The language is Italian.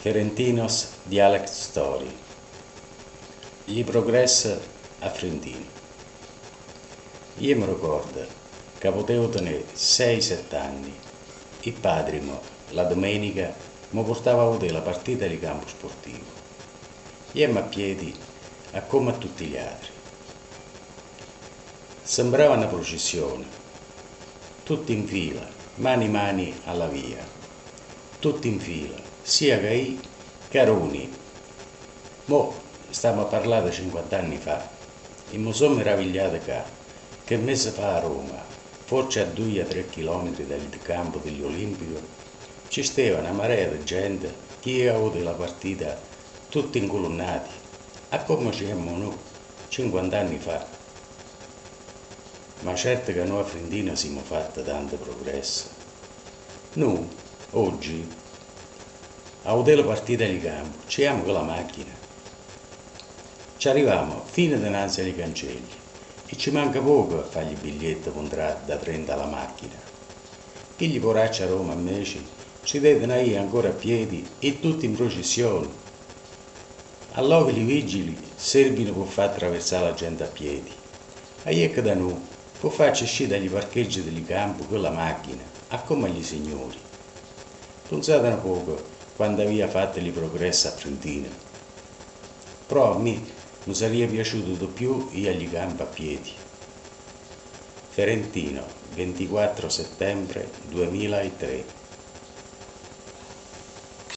Ferentinos Dialect Story. Gli progressa a Frentino. Io mi ricordo che potevo tenere 6-7 anni. Il padre, la domenica, mi portava a vedere la partita di campo sportivo. Io a piedi, a come a tutti gli altri. Sembrava una processione, tutti in fila, mani mani alla via, tutti in fila, sia che io che Aruni. Mo stiamo a parlare di 50 anni fa e mi sono meravigliato che, che mese fa a Roma, forse a 2-3 km dal campo degli Olimpico, ci stava una marea di gente che aveva avuto la partita tutti incolonnati, a come c'eravamo noi 50 anni fa. Ma certo che noi a Frendina siamo fatti tanto progresso. Noi, oggi, a la partita di campo, ci siamo con la macchina. Ci arriviamo fino dinanzi ai cancelli e ci manca poco a fare i biglietti contratti da prendere alla macchina. Chi gli poraccia a Roma invece ci devono io ancora a piedi e tutti in processione. Allora i vigili servono per far attraversare la gente a piedi. E ecco da noi, può farci uscire dagli parcheggi del campo con la macchina, a come gli signori. Pensate un poco quando aveva fatto il progresso a Frontina. Però a me mi sarebbe piaciuto di più io agli campi a piedi. Ferentino, 24 settembre 2003